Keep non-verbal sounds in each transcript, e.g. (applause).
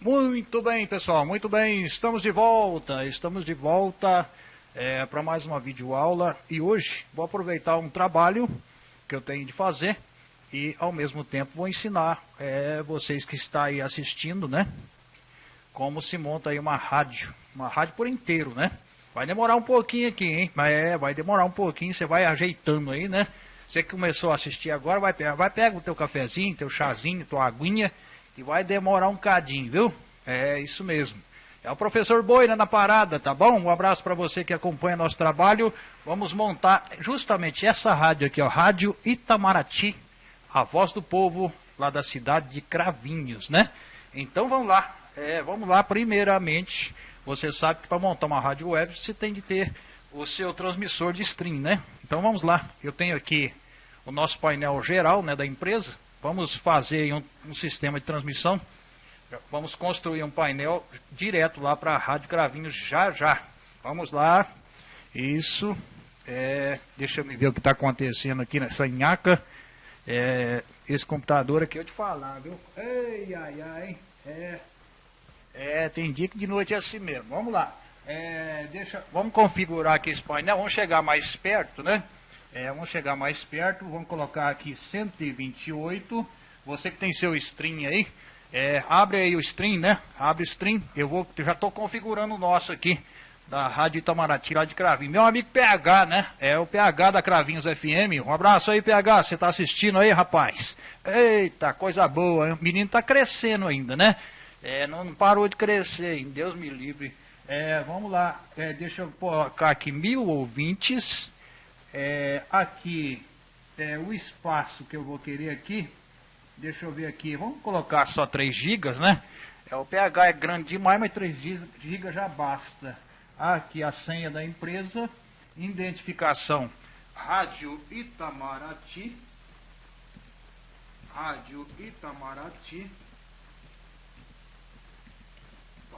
Muito bem, pessoal, muito bem. Estamos de volta, estamos de volta é, para mais uma videoaula e hoje vou aproveitar um trabalho que eu tenho de fazer e ao mesmo tempo vou ensinar é, vocês que estão aí assistindo, né? Como se monta aí uma rádio, uma rádio por inteiro, né? Vai demorar um pouquinho aqui, hein? Mas é, vai demorar um pouquinho, você vai ajeitando aí, né? Você que começou a assistir agora, vai pegar, vai pegar o teu cafezinho, teu chazinho, tua aguinha e vai demorar um cadinho, viu? É isso mesmo. É o professor Boina na parada, tá bom? Um abraço para você que acompanha nosso trabalho. Vamos montar justamente essa rádio aqui, ó, Rádio Itamaraty, a voz do povo lá da cidade de Cravinhos, né? Então vamos lá. É, vamos lá, primeiramente, você sabe que para montar uma rádio web você tem de ter o seu transmissor de stream, né? Então vamos lá. Eu tenho aqui o nosso painel geral né, da empresa. Vamos fazer um, um sistema de transmissão. Vamos construir um painel direto lá para a Rádio Cravinhos já já. Vamos lá. Isso. É, deixa eu ver o que está acontecendo aqui nessa nhaca. É, esse computador aqui eu te falar, viu? Ei, ai, ai. É, é, tem dia que de noite é assim mesmo. Vamos lá. É, deixa, vamos configurar aqui esse painel. Vamos chegar mais perto, né? É, vamos chegar mais perto, vamos colocar aqui 128. Você que tem seu stream aí, é, abre aí o stream, né? Abre o stream. Eu vou, já estou configurando o nosso aqui, da Rádio Itamaraty, lá de Cravinho. Meu amigo PH, né? É o PH da Cravinhos FM. Um abraço aí, PH. Você está assistindo aí, rapaz? Eita, coisa boa. Hein? O menino está crescendo ainda, né? É, não parou de crescer? Deus me livre. É, vamos lá, é, deixa eu colocar aqui mil ouvintes. É, aqui é o espaço que eu vou querer aqui. Deixa eu ver aqui. Vamos colocar só 3 GB, né? É, o pH é grande demais, mas 3 GB já basta. Aqui a senha da empresa. Identificação. Rádio Itamaraty. Rádio Itamaraty.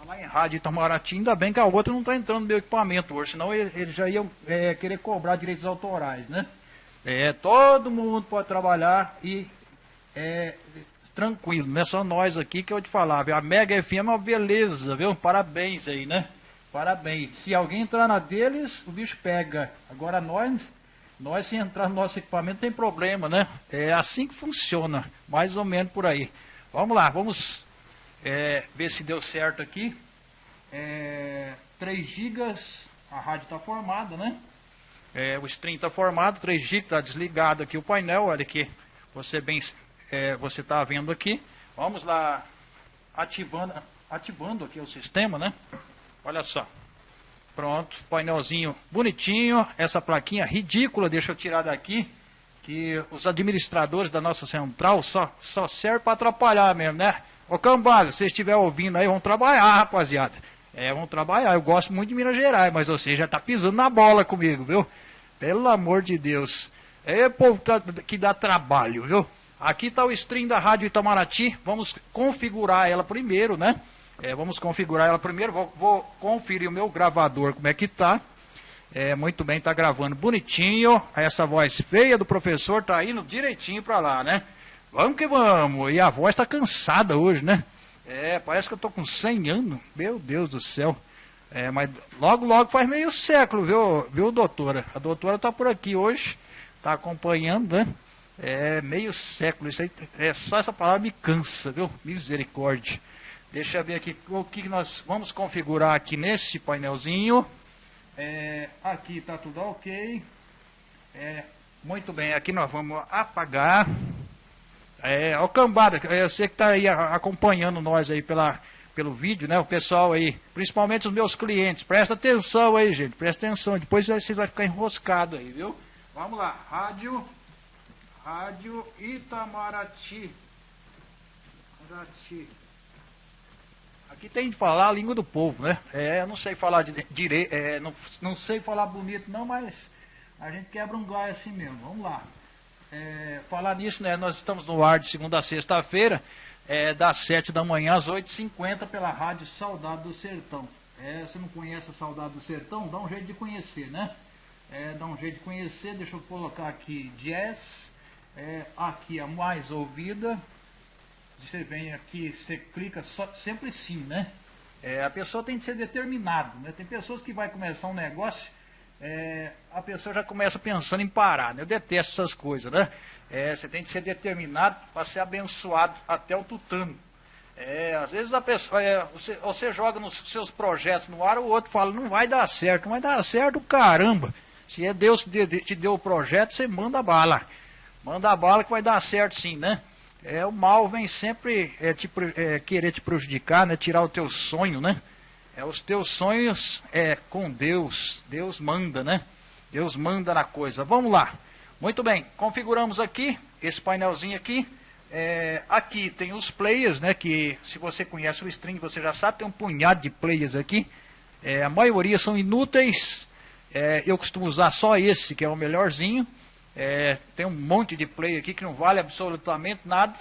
Falar em rádio Itamaraty, ainda bem que a outra não está entrando no meu equipamento hoje, senão ele, ele já ia é, querer cobrar direitos autorais, né? É, todo mundo pode trabalhar e é, tranquilo, não é só nós aqui que eu te falava. A Mega FM é uma beleza, viu? Parabéns aí, né? Parabéns. Se alguém entrar na deles, o bicho pega. Agora nós, nós se entrar no nosso equipamento tem problema, né? É assim que funciona, mais ou menos por aí. Vamos lá, vamos é, ver se deu certo aqui. É, 3 GB, a rádio está formada, né? É, o stream está formado, 3 GB, está desligado aqui o painel, olha aqui, você bem, é, você está vendo aqui. Vamos lá, ativando, ativando aqui o sistema, né? Olha só. Pronto, painelzinho bonitinho, essa plaquinha ridícula, deixa eu tirar daqui, que os administradores da nossa central só, só servem para atrapalhar mesmo, né? Ô Cambada, se vocês estiver ouvindo aí, vamos trabalhar, rapaziada. É, vamos trabalhar. Eu gosto muito de Minas Gerais, mas você já está pisando na bola comigo, viu? Pelo amor de Deus. É povo que dá trabalho, viu? Aqui está o stream da Rádio Itamaraty. Vamos configurar ela primeiro, né? É, vamos configurar ela primeiro. Vou, vou, conferir o meu gravador, como é que tá. É, muito bem, tá gravando bonitinho. Essa voz feia do professor tá indo direitinho para lá, né? Vamos que vamos. E a voz está cansada hoje, né? É, parece que eu estou com 100 anos. Meu Deus do céu. É, mas logo, logo faz meio século, viu, viu doutora? A doutora está por aqui hoje, está acompanhando, né? É meio século. Isso aí, é só essa palavra me cansa, viu? Misericórdia. Deixa eu ver aqui o que nós vamos configurar aqui nesse painelzinho. É, aqui está tudo ok. É, muito bem, aqui nós vamos apagar. É, o Cambada, sei que está aí acompanhando nós aí pela, pelo vídeo, né? O pessoal aí, principalmente os meus clientes. Presta atenção aí, gente. Presta atenção. Depois vocês vão ficar enroscados aí, viu? Vamos lá. Rádio. Rádio Itamaraty. Itamaraty. Aqui tem de falar a língua do povo, né? É, eu não sei falar direito, é, não, não sei falar bonito não, mas a gente quebra um galho assim mesmo. Vamos lá. É, falar nisso, né, nós estamos no ar de segunda a sexta-feira, é, das 7 da manhã às 8h50 pela rádio Saudade do Sertão. É, você não conhece a Saudade do Sertão? Dá um jeito de conhecer, né? É, dá um jeito de conhecer, deixa eu colocar aqui jazz, é, aqui a mais ouvida, você vem aqui, você clica só, sempre sim, né? É, a pessoa tem que ser determinado, né? Tem pessoas que vai começar um negócio, é, a pessoa já começa pensando em parar, né? Eu detesto essas coisas, né? É, você tem que ser determinado para ser abençoado até o tutano. É, às vezes a pessoa, é, você, você, joga nos seus projetos no ar, o outro fala, não vai dar certo, não vai dar certo, caramba. Se é Deus que te deu o projeto, você manda bala. Manda bala que vai dar certo sim, né? É, o mal vem sempre é, te, é, querer te prejudicar, né? Tirar o teu sonho, né? É, os teus sonhos é com Deus. Deus manda, né? Deus manda na coisa. Vamos lá. Muito bem, configuramos aqui esse painelzinho aqui. É, aqui tem os players, né? Que se você conhece o string, você já sabe, tem um punhado de players aqui. É, a maioria são inúteis. É, eu costumo usar só esse, que é o melhorzinho. É, tem um monte de player aqui que não vale absolutamente nada,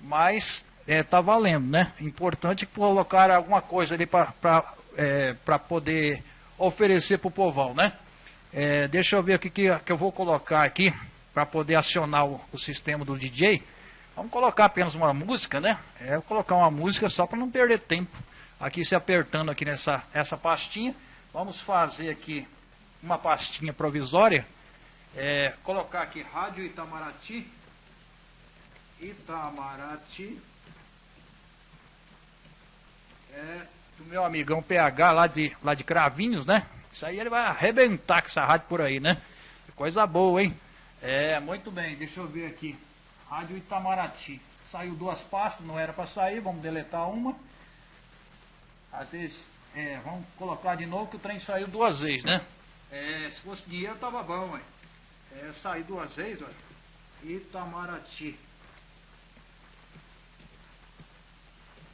mas está é, valendo, né? Importante colocar alguma coisa ali para é, poder oferecer para o povão, né? É, deixa eu ver o que, que, eu vou colocar aqui para poder acionar o, o sistema do DJ. Vamos colocar apenas uma música, né? É, vou colocar uma música só para não perder tempo. Aqui se apertando aqui nessa essa pastinha. Vamos fazer aqui uma pastinha provisória. É, colocar aqui Rádio Itamaraty. Itamaraty. É, do meu amigão PH lá de, lá de Cravinhos, né? Isso aí ele vai arrebentar com essa rádio por aí, né? Coisa boa, hein? É, muito bem, deixa eu ver aqui. Rádio Itamaraty. Saiu duas pastas, não era para sair, vamos deletar uma. Às vezes, é, vamos colocar de novo que o trem saiu duas vezes, né? É, se fosse dinheiro tava bom, ué. É, sair duas vezes, olha. Itamaraty.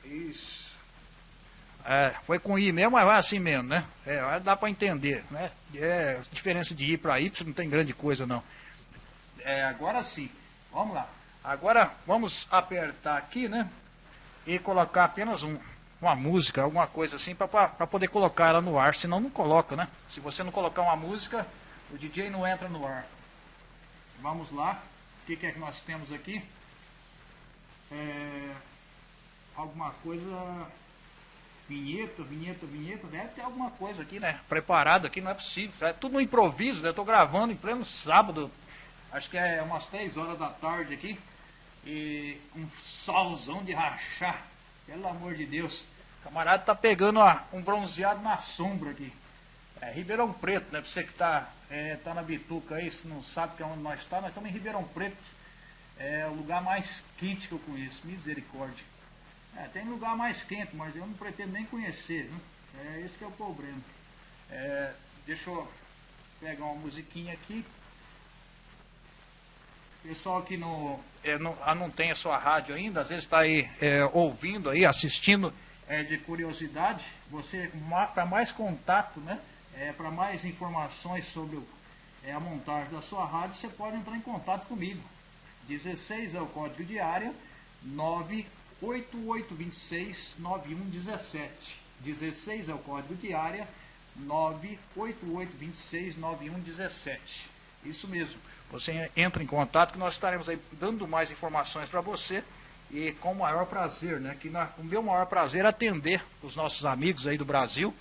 Isso. É, foi com I mesmo, mas vai assim mesmo, né? É, dá para entender, né? É, diferença de I para Y não tem grande coisa, não. É, agora sim, vamos lá. Agora vamos apertar aqui, né? E colocar apenas um, uma música, alguma coisa assim, para poder colocar ela no ar, senão não coloca, né? Se você não colocar uma música, o DJ não entra no ar. Vamos lá, o que, que é que nós temos aqui? É, alguma coisa, vinheta, vinheta, vinheta, deve ter alguma coisa aqui, né? Preparado aqui, não é possível. É tudo no improviso, né? Estou gravando em pleno sábado, acho que é umas 3 horas da tarde aqui e um solzão de rachar. Pelo amor de Deus. O camarada tá pegando ó, um bronzeado na sombra aqui. É Ribeirão Preto, né? Pra você que tá, é, tá na Bituca aí, se não sabe que é onde nós estamos, tá, nós estamos em Ribeirão Preto. É o lugar mais quente que eu conheço. Misericórdia. É, tem lugar mais quente, mas eu não pretendo nem conhecer. Né? É esse que é o problema. É, deixa eu pegar uma musiquinha aqui. Pessoal que não, é, não, ah, não tem a sua rádio ainda, às vezes está aí é, ouvindo, aí, assistindo é, de curiosidade, você para mais contato, né, é, para mais informações sobre é, a montagem da sua rádio, você pode entrar em contato comigo. 16 é o código área, 98826 9117. 16 é o código de área, 98826 9117. Isso mesmo. Você entra em contato que nós estaremos aí dando mais informações para você e com o maior prazer, né? Que na, o meu maior prazer é atender os nossos amigos aí do Brasil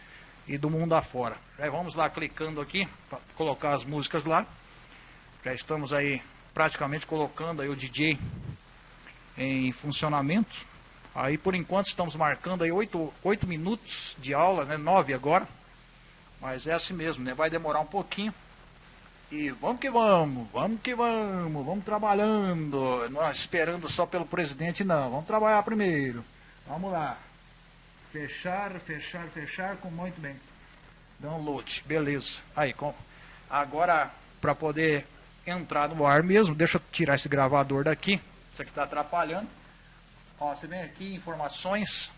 e do mundo afora. Já vamos lá clicando aqui para colocar as músicas lá. Já estamos aí praticamente colocando aí o DJ em funcionamento. Aí por enquanto estamos marcando aí oito, oito minutos de aula, né? Nove agora. Mas é assim mesmo, né? Vai demorar um pouquinho e vamos que vamos, vamos que vamos, vamos trabalhando. Nós esperando só pelo presidente, não. Vamos trabalhar primeiro. Vamos lá. Fechar, fechar, fechar com muito bem. Download, beleza. Aí, com... agora para poder entrar no ar mesmo, deixa eu tirar esse gravador daqui. Isso aqui está atrapalhando. Ó, você vem aqui, informações.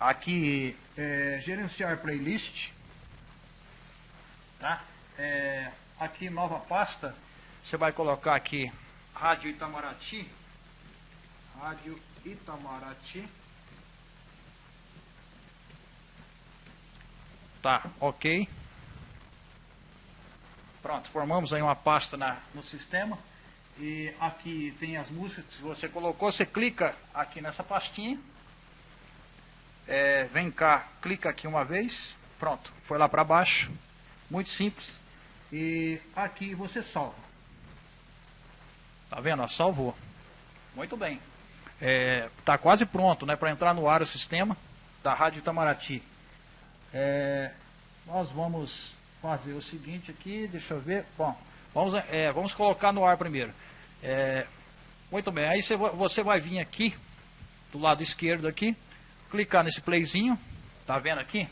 Aqui, é, gerenciar playlist. Tá? É, aqui nova pasta, você vai colocar aqui Rádio Itamaraty. Rádio Itamaraty. Tá, ok. Pronto, formamos aí uma pasta na, no sistema. E aqui tem as músicas que você colocou, você clica aqui nessa pastinha. É, vem cá, clica aqui uma vez. Pronto, foi lá para baixo. Muito simples. E aqui você salva. Tá vendo? salvou. Muito bem. Está é, quase pronto né, para entrar no ar o sistema da Rádio Itamaraty. É, nós vamos fazer o seguinte aqui, deixa eu ver. Bom, vamos, é, vamos colocar no ar primeiro. É, muito bem, aí você, vai vir aqui, do lado esquerdo aqui, clicar nesse playzinho, tá vendo aqui?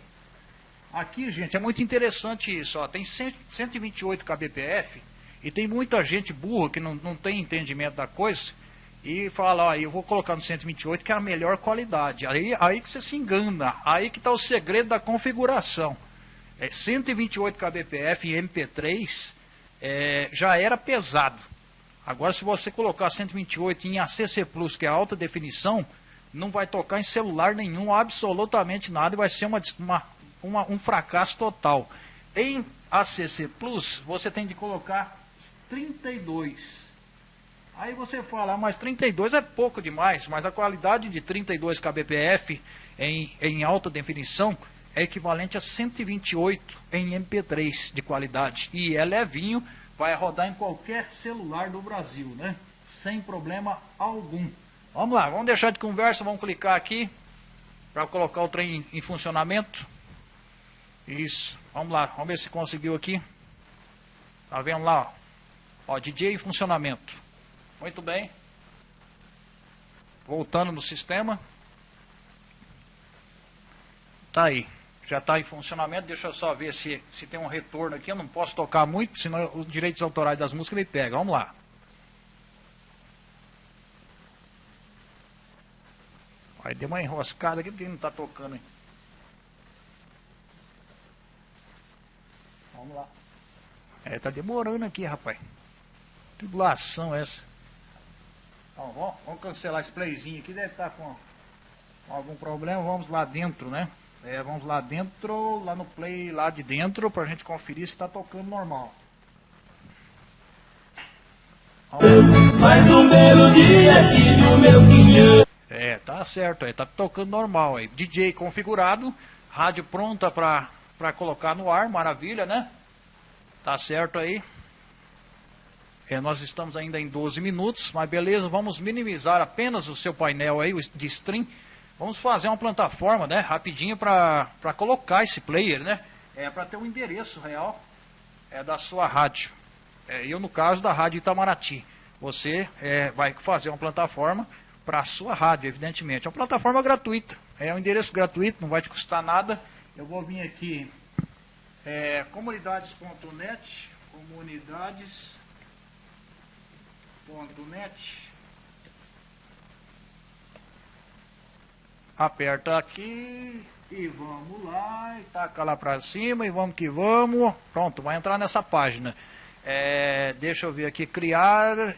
Aqui, gente, é muito interessante isso, ó, tem 100, 128 kbps e tem muita gente burra que não, não tem entendimento da coisa e fala, ó, eu vou colocar no 128 que é a melhor qualidade. Aí, aí que você se engana, aí que está o segredo da configuração. É, 128 kbps em MP3 é, já era pesado. Agora, se você colocar 128 em ACC Plus, que é alta definição, não vai tocar em celular nenhum, absolutamente nada, e vai ser uma, uma, uma, um fracasso total. Em ACC Plus, você tem de colocar 32 Aí você fala, ah, mas 32 é pouco demais, mas a qualidade de 32 kbps em, em alta definição é equivalente a 128 em MP3 de qualidade. E é levinho, vai rodar em qualquer celular do Brasil, né? Sem problema algum. Vamos lá, vamos deixar de conversa, vamos clicar aqui para colocar o trem em funcionamento. Isso, vamos lá, vamos ver se conseguiu aqui. Tá vendo lá, ó, ó DJ em funcionamento. Muito bem. Voltando no sistema. Tá aí. Já está em funcionamento. Deixa eu só ver se, se tem um retorno aqui. Eu não posso tocar muito, senão os direitos autorais das músicas ele pega. Vamos lá. Vai, deu uma enroscada aqui porque não está tocando. Hein? Vamos lá. É, tá demorando aqui, rapaz. Tribulação essa. Então, vamos, vamos, cancelar esse playzinho aqui, deve estar com, com, algum problema. Vamos lá dentro, né? É, vamos lá dentro, lá no play lá de dentro, pra gente conferir se está tocando normal. Mais um belo dia tive o meu quinhão. É, tá certo aí, tá tocando normal aí. DJ configurado, rádio pronta para colocar no ar, maravilha, né? Tá certo aí. É, nós estamos ainda em 12 minutos, mas beleza, vamos minimizar apenas o seu painel aí de stream. Vamos fazer uma plataforma, né, rapidinho para colocar esse player, né? É para ter um endereço real é, da sua rádio. É, eu no caso da rádio Itamaraty. Você é, vai fazer uma plataforma para a sua rádio, evidentemente. É uma plataforma gratuita. É um endereço gratuito, não vai te custar nada. Eu vou vir aqui é, comunidades.net, comunidades Aperta aqui e vamos lá, e taca lá para cima e vamos que vamos. Pronto, vai entrar nessa página. É, deixa eu ver aqui, criar,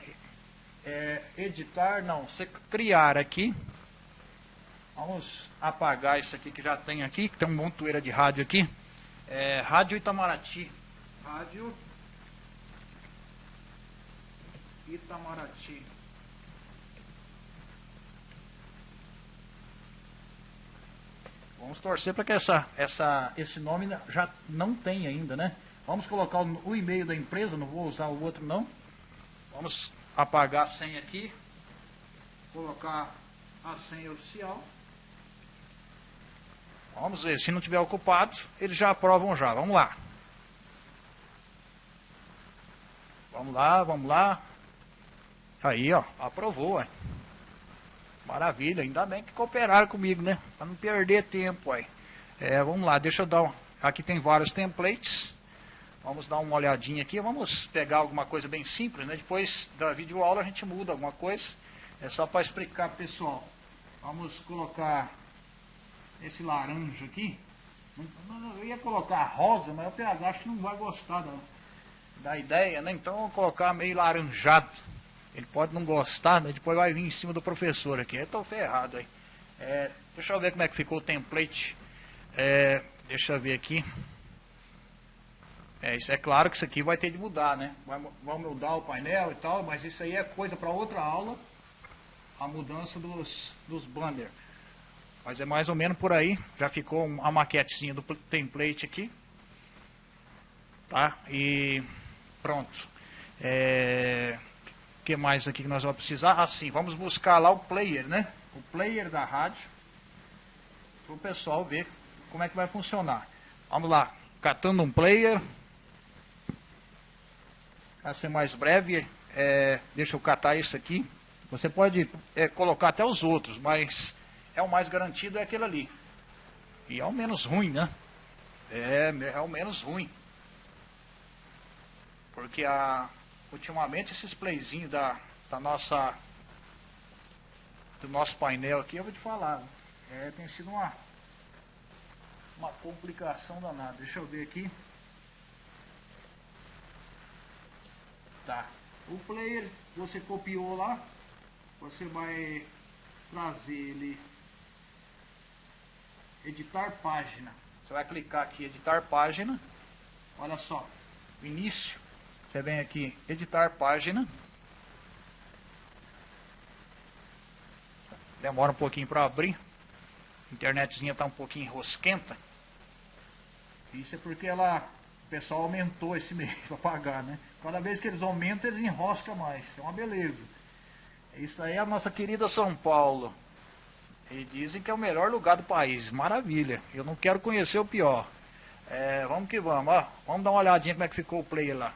é, editar, não, você criar aqui. Vamos apagar isso aqui que já tem aqui, que tem um montoeira de rádio aqui. É, rádio Itamaraty. Rádio Itamaraty. Vamos torcer para que essa, essa, esse nome já não tem ainda, né? Vamos colocar o, e-mail da empresa, não vou usar o outro não. Vamos apagar a senha aqui. Colocar a senha oficial. Vamos ver, se não tiver ocupado, eles já aprovam já. Vamos lá. Vamos lá, vamos lá. Aí, ó, aprovou, ué. Maravilha, ainda bem que cooperaram comigo, né? Para não perder tempo, aí. É, vamos lá, deixa eu dar. Um... Aqui tem vários templates. Vamos dar uma olhadinha aqui. Vamos pegar alguma coisa bem simples, né? Depois da videoaula a gente muda alguma coisa. É só para explicar pessoal. Vamos colocar esse laranja aqui. Eu ia colocar rosa, mas o PH acho que não vai gostar da, da ideia, né? Então eu vou colocar meio laranjado. Ele pode não gostar, né? depois vai vir em cima do professor aqui. Eu estou ferrado aí. É, deixa eu ver como é que ficou o template. É, deixa eu ver aqui. É, isso é claro que isso aqui vai ter de mudar, né? Vai, vai mudar o painel e tal, mas isso aí é coisa para outra aula, a mudança dos, dos banner. Mas é mais ou menos por aí, já ficou a maquetezinha do template aqui. Tá? E pronto. É, que mais aqui que nós vamos precisar? Assim, vamos buscar lá o player, né? O player da rádio. Para o pessoal ver como é que vai funcionar. Vamos lá, catando um player. Para ser mais breve, é, deixa eu catar isso aqui. Você pode é, colocar até os outros, mas é o mais garantido é aquele ali. E é o menos ruim, né? É, é o menos ruim. Porque a, ultimamente esses playzinhos da, da nossa do nosso painel aqui, eu vou te falar, é, tem sido uma uma complicação danada. Deixa eu ver aqui. Tá. O player você copiou lá, você vai trazer ele editar página. Você vai clicar aqui editar página. Olha só, início. Você vem aqui editar página. Demora um pouquinho para abrir. A internetzinha está um pouquinho rosquenta. Isso é porque ela o pessoal aumentou esse (laughs) mês para pagar, né? Cada vez que eles aumentam, eles enroscam mais. É uma beleza. Isso aí é a nossa querida São Paulo. E dizem que é o melhor lugar do país. Maravilha. Eu não quero conhecer o pior. É, vamos que vamos. Ó, vamos dar uma olhadinha como é que ficou o play lá.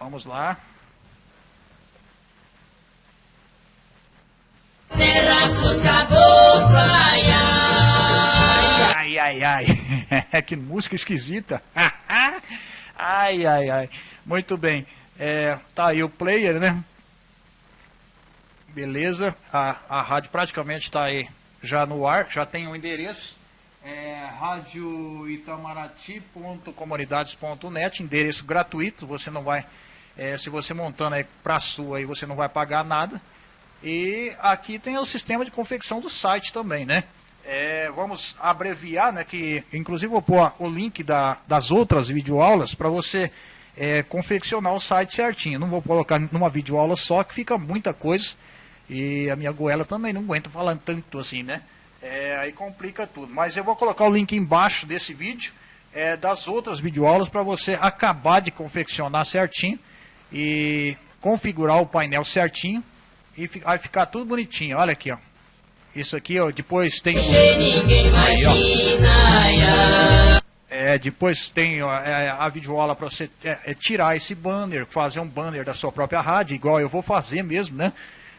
Vamos lá. Ai, ai, ai. (laughs) que música esquisita. (laughs) ai, ai, ai. Muito bem. É, tá aí o player, né? Beleza. A, a rádio praticamente está aí já no ar, já tem o um endereço. É, radioitamaraty.comunidades.net, endereço gratuito, você não vai, é, se você montando aí para sua aí, você não vai pagar nada. E aqui tem o sistema de confecção do site também, né? É, vamos abreviar, né? Que inclusive vou pôr o link da, das outras videoaulas para você é, confeccionar o site certinho. Não vou colocar numa videoaula só, que fica muita coisa. E a minha goela também não aguenta falar tanto assim, né? É, aí complica tudo. Mas eu vou colocar o link embaixo desse vídeo é, das outras videoaulas para você acabar de confeccionar certinho e configurar o painel certinho e vai ficar tudo bonitinho. Olha aqui, ó. Isso aqui, ó, depois tem. Aí, ó. É, depois tem ó, é, a videoaula para você é, é, tirar esse banner, fazer um banner da sua própria rádio, igual eu vou fazer mesmo, né?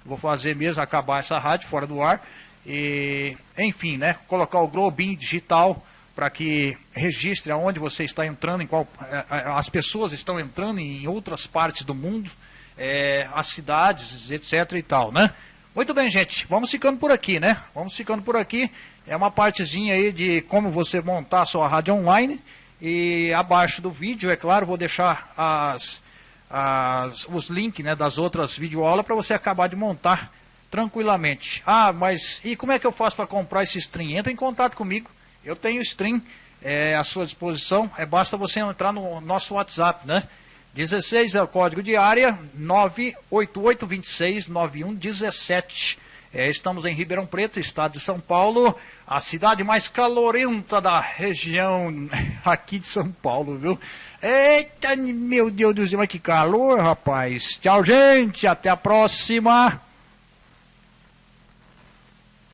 Vou fazer mesmo, acabar essa rádio fora do ar. E, enfim, né? Colocar o globinho digital para que registre aonde você está entrando, em qual é, é, as pessoas estão entrando em outras partes do mundo é, as cidades, etc e tal, né? Muito bem, gente, vamos ficando por aqui, né? Vamos ficando por aqui. É uma partezinha aí de como você montar a sua rádio online. E abaixo do vídeo, é claro, vou deixar as, as, os links né, das outras videoaulas para você acabar de montar tranquilamente. Ah, mas e como é que eu faço para comprar esse stream? Entra em contato comigo. Eu tenho stream é, à sua disposição. É basta você entrar no nosso WhatsApp, né? 16 é o código de área, 988269117. É, estamos em Ribeirão Preto, estado de São Paulo, a cidade mais calorenta da região (laughs) aqui de São Paulo, viu? Eita, meu Deus do céu, mas que calor, rapaz. Tchau, gente, até a próxima.